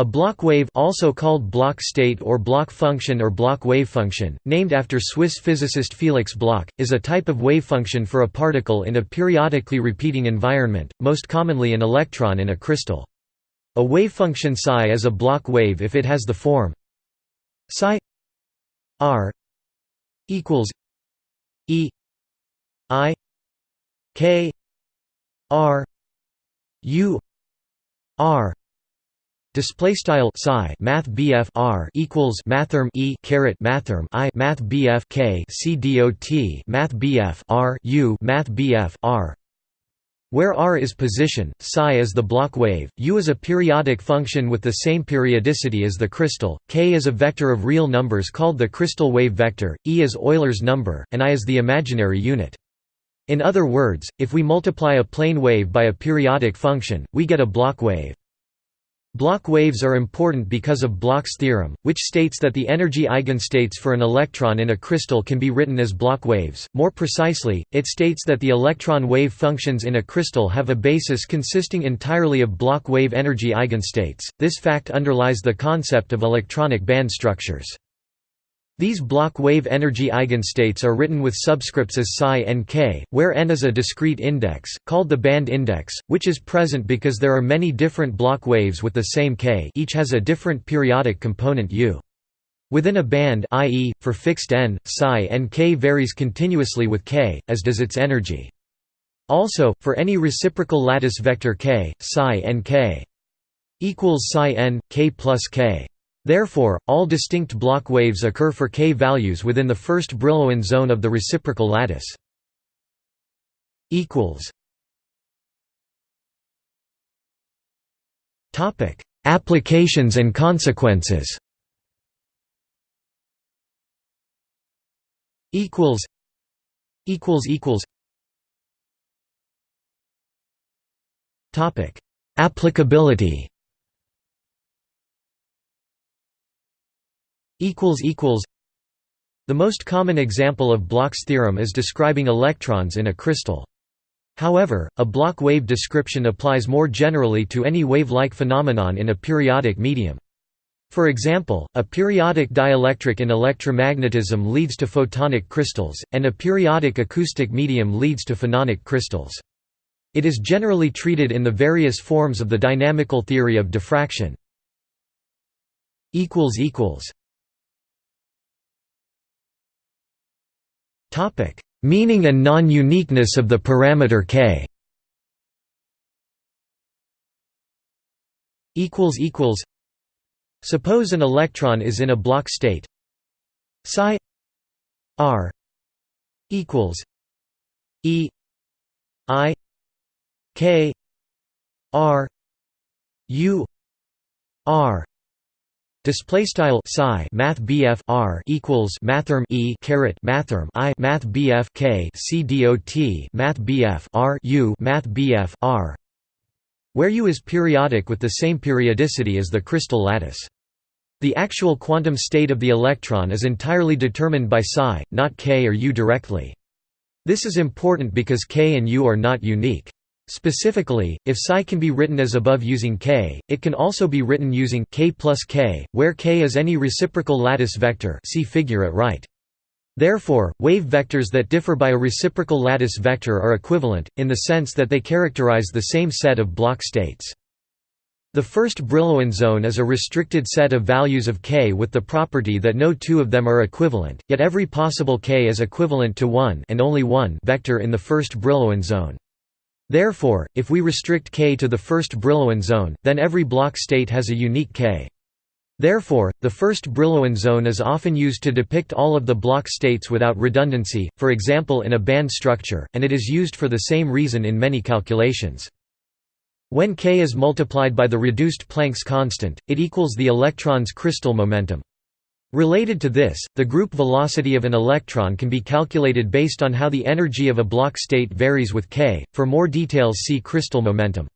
A Bloch wave also called Bloch state or Bloch function or Bloch wave function, named after Swiss physicist Felix Bloch, is a type of wave function for a particle in a periodically repeating environment, most commonly an electron in a crystal. A wave function psi is a Bloch wave if it has the form psi r equals e i k r u r Display style psi math BF R equals mathrm E caret mathrm I math BF K C dot math BF R U math BF R where r is position, psi is the Bloch wave, u is a periodic function with the same periodicity as the crystal, k is a vector of real numbers called the crystal wave vector, e is Euler's number, and i is the imaginary unit. In other words, if we multiply a plane wave by a periodic function, we get a Bloch wave. Bloch waves are important because of Bloch's theorem, which states that the energy eigenstates for an electron in a crystal can be written as Bloch waves. More precisely, it states that the electron wave functions in a crystal have a basis consisting entirely of Bloch wave energy eigenstates. This fact underlies the concept of electronic band structures. These Bloch wave energy eigenstates are written with subscripts as psi and k, where n is a discrete index, called the band index, which is present because there are many different Bloch waves with the same k each has a different periodic component u. Within a band i.e., for fixed n, psi and k varies continuously with k, as does its energy. Also, for any reciprocal lattice vector k, psi and k equals psi n, k plus k. Therefore, all distinct Bloch waves occur for k values within the first Brillouin zone of the reciprocal lattice. Topic: Applications and consequences. Equals. Equals equals. Topic: Applicability. The most common example of Bloch's theorem is describing electrons in a crystal. However, a Bloch wave description applies more generally to any wave-like phenomenon in a periodic medium. For example, a periodic dielectric in electromagnetism leads to photonic crystals, and a periodic acoustic medium leads to phononic crystals. It is generally treated in the various forms of the dynamical theory of diffraction. Topic: Meaning and non-uniqueness of the parameter k. Equals equals. Suppose an electron is in a Bloch state. Psi r equals e i k r u r Display style psi math BF R equals mathrm E caret mathrm I math BF K C dot math BF R U math BF R where U is periodic with the same periodicity as the crystal lattice. The actual quantum state of the electron is entirely determined by psi, not k or u directly. This is important because k and u are not unique. Specifically, if psi can be written as above using k, it can also be written using k plus k, where k is any reciprocal lattice vector see figure at right. Therefore, wave vectors that differ by a reciprocal lattice vector are equivalent, in the sense that they characterize the same set of Bloch states. The first Brillouin zone is a restricted set of values of k with the property that no two of them are equivalent, yet every possible k is equivalent to one and only one vector in the first Brillouin zone. Therefore, if we restrict K to the first Brillouin zone, then every Bloch state has a unique K. Therefore, the first Brillouin zone is often used to depict all of the Bloch states without redundancy, for example in a band structure, and it is used for the same reason in many calculations. When K is multiplied by the reduced Planck's constant, it equals the electron's crystal momentum. Related to this, the group velocity of an electron can be calculated based on how the energy of a Bloch state varies with k. For more details see crystal momentum.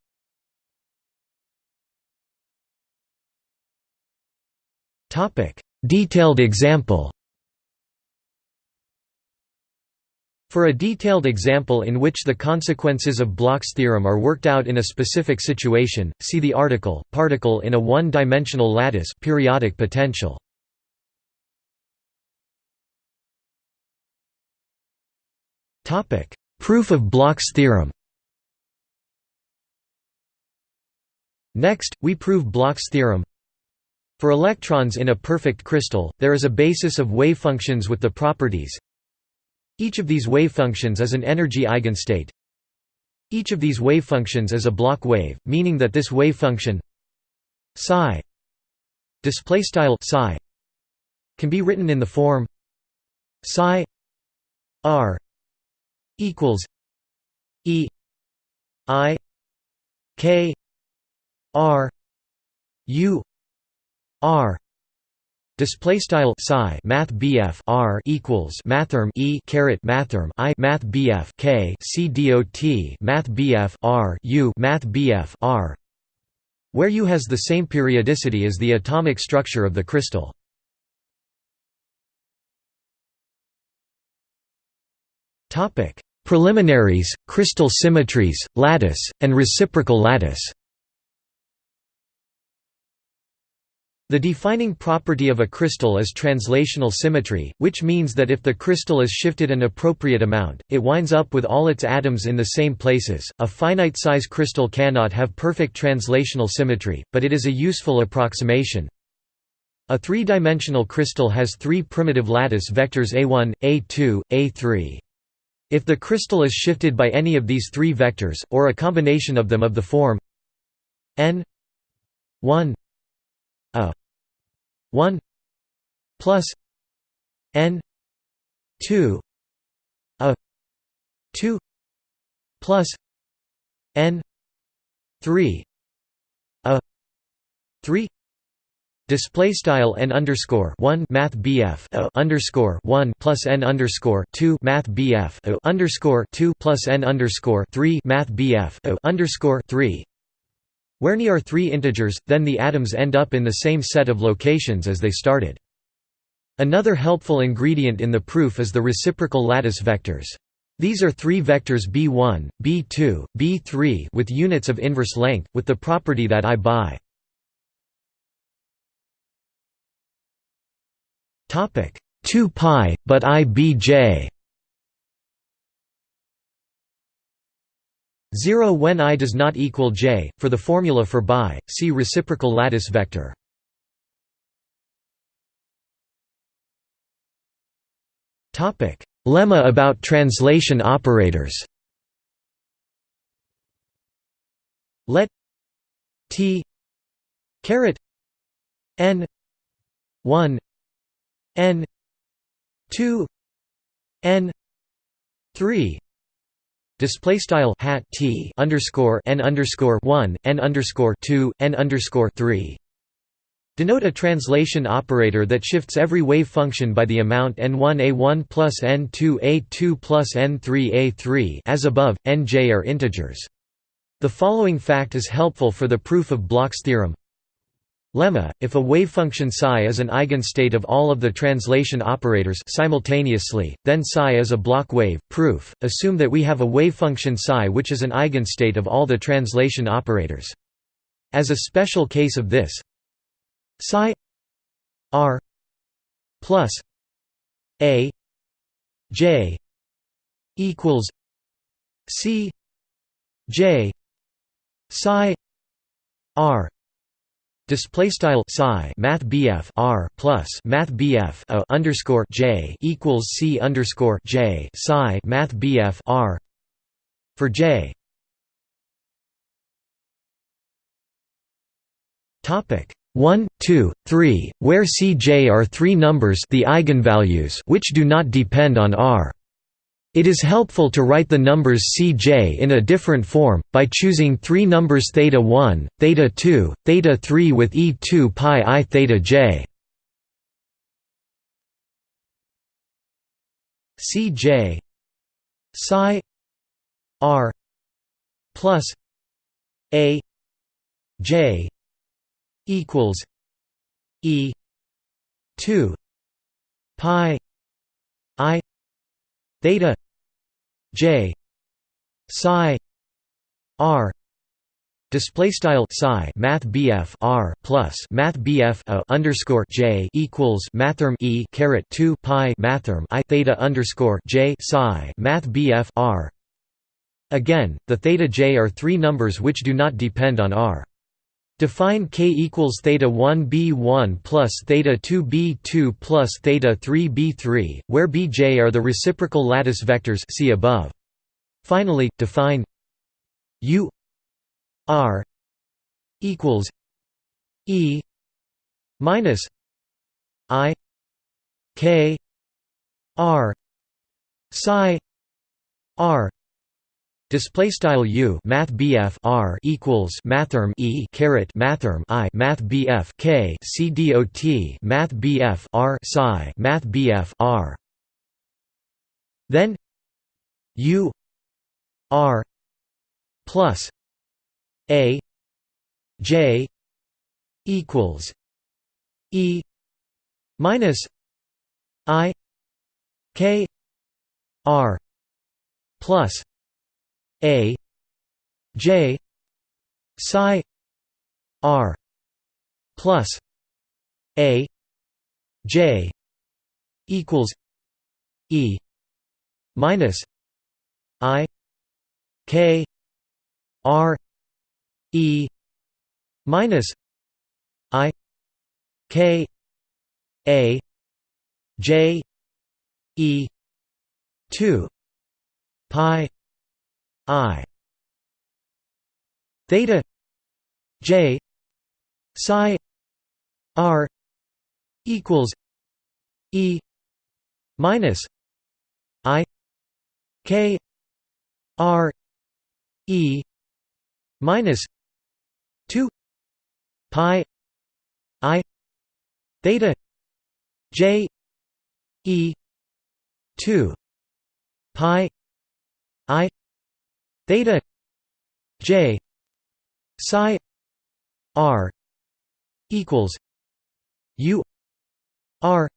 Topic: Detailed example. For a detailed example in which the consequences of Bloch's theorem are worked out in a specific situation, see the article, particle in a one-dimensional lattice periodic potential. Proof of Bloch's theorem Next, we prove Bloch's theorem. For electrons in a perfect crystal, there is a basis of wave functions with the properties each of these wave functions is an energy eigenstate. Each of these wave functions is a Bloch wave, meaning that this wave function psi psi can be written in the form psi r equals e i k r u r Display style psi math BF R equals mathrm E caret mathrm I math BF K C dot math BF R U math BF R where U has the same periodicity as the atomic structure of the crystal. Preliminaries, crystal symmetries, lattice, and reciprocal lattice. The defining property of a crystal is translational symmetry, which means that if the crystal is shifted an appropriate amount, it winds up with all its atoms in the same places. A finite size crystal cannot have perfect translational symmetry, but it is a useful approximation. A three-dimensional crystal has three primitive lattice vectors A1, A2, A3. If the crystal is shifted by any of these three vectors, or a combination of them of the form n 1 a 1 plus n 2 a 2 plus n 3 a 3 Display style n underscore one math BF underscore one plus n underscore two math BF underscore two plus n underscore three math BF underscore three where ni are three integers, then the atoms end up in the same set of locations as they started. Another helpful ingredient in the proof is the reciprocal lattice vectors. These are three vectors b1, b2, b3 with units of inverse length, with the property that i by 2 pi, but i bj 0 when i does not equal j. For the formula for bi, see reciprocal lattice vector. Topic: Lemma about translation operators. Let t caret n 1 n 2 n 3 Display style hat t underscore n underscore one n underscore two n underscore three. Denote a translation operator that shifts every wave function by the amount n1 a1 plus n2 a2 plus n3 a3 as above. nj are integers. The following fact is helpful for the proof of Bloch's theorem. Lemma, if a wavefunction psi is an eigenstate of all of the translation operators simultaneously, then psi is a Bloch wave. Proof: Assume that we have a wavefunction psi which is an eigenstate of all the translation operators. As a special case of this, psi r plus a j equals c j psi r Display style psi math BF R plus math BF a underscore J equals C underscore J psi math BF R for J. Topic 1, 2, 3, where Cj are three numbers the eigenvalues which do not depend on R. It is helpful to write the numbers Cj in a different form, by choosing three numbers theta 1, theta 2, theta 3 with e2 pi i theta j. Cj psi r plus a j equals e 2 pi i theta j psi r display style psi math bf r plus math bf a underscore j equals mathrm e caret 2 pi mathrm i theta underscore j psi math bf r. Again the theta j are three numbers which do not depend on r Define k equals theta 1 b1 plus theta 2 b2 plus theta 3 b3, where bj are the reciprocal lattice vectors see above. Finally, define u R equals E minus I K R psi R Display style U Math BF R equals Mathrm E caret Mathrm I Math BF K C D O T Math BF R psi Math BF R. Then U R plus a J equals E minus I K R plus A J psi R plus A J equals E minus I K R E minus I K A J E two pi I theta J psi R equals E minus I K R E minus 2 pi i theta j e 2 pi i theta j psi r equals u r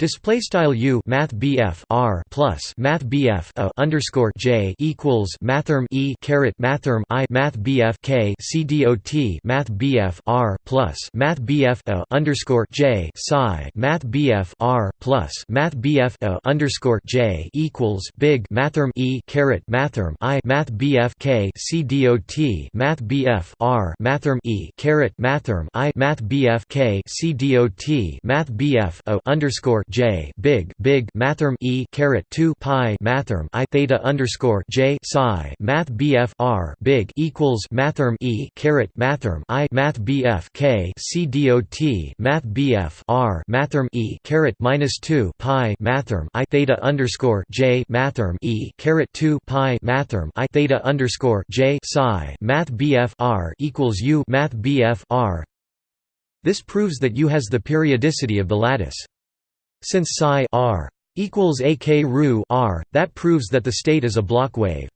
Display style u math bf r plus math bf a underscore j equals mathrm e caret mathrm i math bf k c dot math bf r plus math bf a underscore j psi math bf r plus math bf a underscore j equals big mathrm e caret mathrm i math bf k c dot math bf r mathrm e caret mathrm i math bf k c dot math bf a underscore j big big mathrm e caret 2 pi mathrm i theta underscore j psi math bf r big equals mathrm e caret mathrm i math bf k c dot math bf r mathrm e caret minus 2 pi mathrm i theta underscore j mathrm e caret 2 pi mathrm i theta underscore j psi math bf r equals u math bf r this proves that U has the periodicity of the lattice. Since psi r equals ak ru r, that proves that the state is a Bloch wave.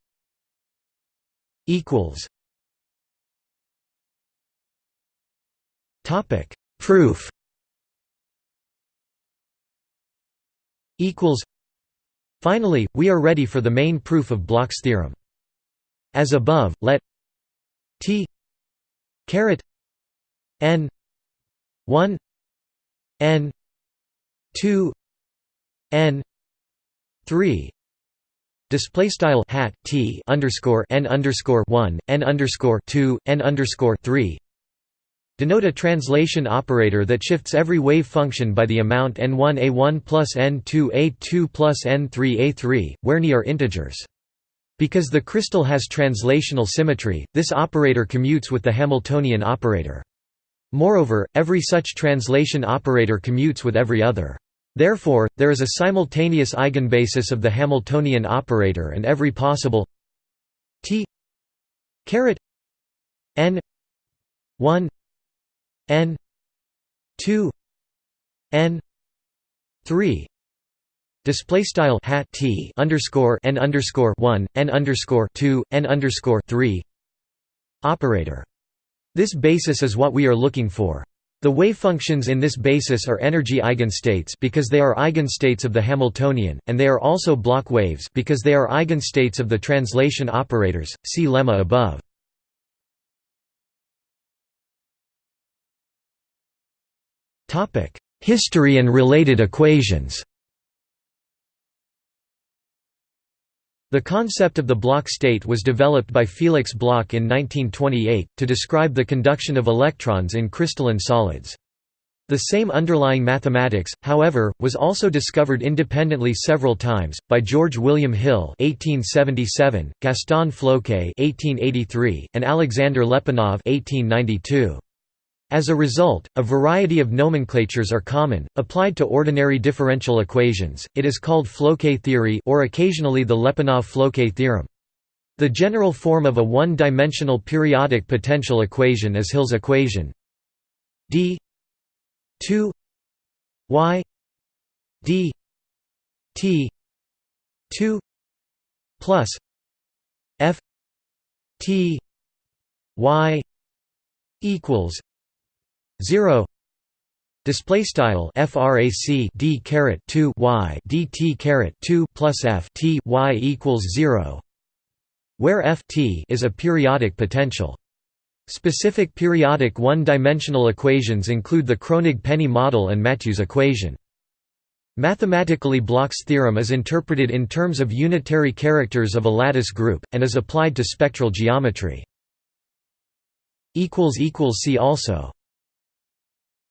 Equals. Topic Proof. Equals. Finally, we are ready for the main proof of Bloch's theorem. As above, let T caret n 1 n 2 n 3 display style hat t underscore n underscore 1 n underscore 2 n underscore 3 denote a translation operator that shifts every wave function by the amount n1 a1 plus n2 a2 plus n3 a3 where ni are integers. Because the crystal has translational symmetry this operator commutes with the hamiltonian operator. Moreover every such translation operator commutes with every other Therefore, there is a simultaneous eigenbasis of the Hamiltonian operator and every possible t caret n 1 n 2 n 3 display style hat t underscore n underscore 1 n underscore 2 n underscore 3 operator. This basis is what we are looking for The wavefunctions in this basis are energy eigenstates because they are eigenstates of the Hamiltonian, and they are also Bloch waves because they are eigenstates of the translation operators. See lemma above. Topic: History and related equations. The concept of the Bloch state was developed by Felix Bloch in 1928, to describe the conduction of electrons in crystalline solids. The same underlying mathematics, however, was also discovered independently several times, by George William Hill (1877), Gaston Floquet (1883), and Alexander Lyapunov (1892). As a result, a variety of nomenclatures are common, applied to ordinary differential equations. It is called Floquet theory or occasionally the Lyapunov-Floquet theorem. The general form of a one-dimensional periodic potential equation is Hill's equation d 2 y d t 2 plus f t y equals 0 display style frac d caret 2 y dt caret 2 plus f t y equals 0 where f t is a periodic potential. Specific periodic one-dimensional equations include the Kronig-Penney model and Mathieu's equation. Mathematically Bloch's theorem is interpreted in terms of unitary characters of a lattice group, and is applied to spectral geometry. See also